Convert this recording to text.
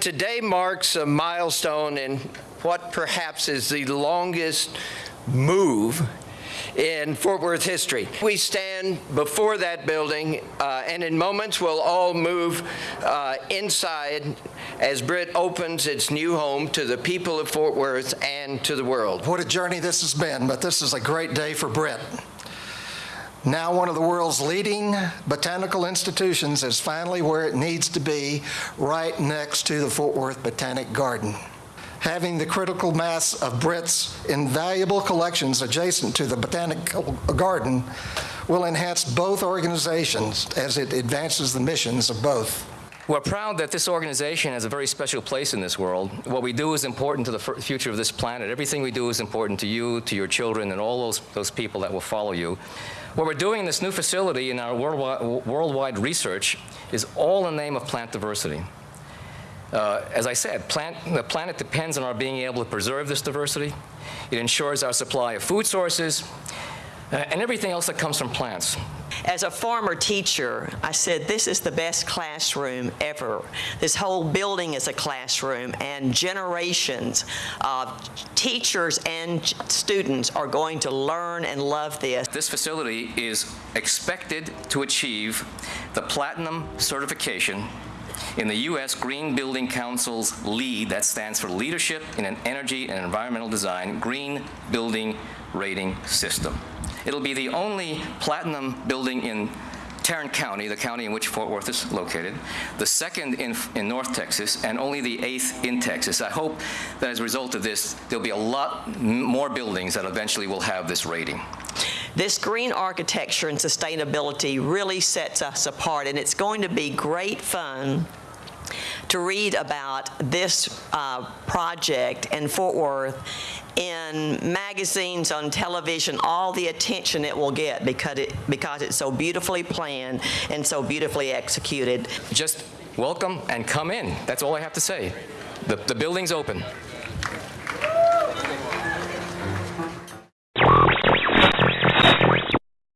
Today marks a milestone in what perhaps is the longest move in Fort Worth history. We stand before that building, uh, and in moments we'll all move uh, inside as BRIT opens its new home to the people of Fort Worth and to the world. What a journey this has been, but this is a great day for BRIT. Now one of the world's leading botanical institutions is finally where it needs to be, right next to the Fort Worth Botanic Garden. Having the critical mass of BRIT's invaluable collections adjacent to the Botanical Garden will enhance both organizations as it advances the missions of both. We're proud that this organization has a very special place in this world. What we do is important to the future of this planet. Everything we do is important to you, to your children, and all those, those people that will follow you. What we're doing in this new facility in our worldwide, worldwide research is all in the name of plant diversity. Uh, as I said, plant, the planet depends on our being able to preserve this diversity. It ensures our supply of food sources Uh, and everything else that comes from plants. As a former teacher, I said, this is the best classroom ever. This whole building is a classroom, and generations of teachers and students are going to learn and love this. This facility is expected to achieve the platinum certification in the U.S. Green Building Council's LEED, that stands for Leadership in an Energy and Environmental Design, Green Building Rating System. It'll be the only platinum building in Tarrant County, the county in which Fort Worth is located, the second in, in North Texas, and only the eighth in Texas. I hope that as a result of this, there'll be a lot more buildings that eventually will have this rating. This green architecture and sustainability really sets us apart, and it's going to be great fun to read about this uh, project in Fort Worth in magazines, on television, all the attention it will get because, it, because it's so beautifully planned and so beautifully executed. Just welcome and come in. That's all I have to say. The, the building's open.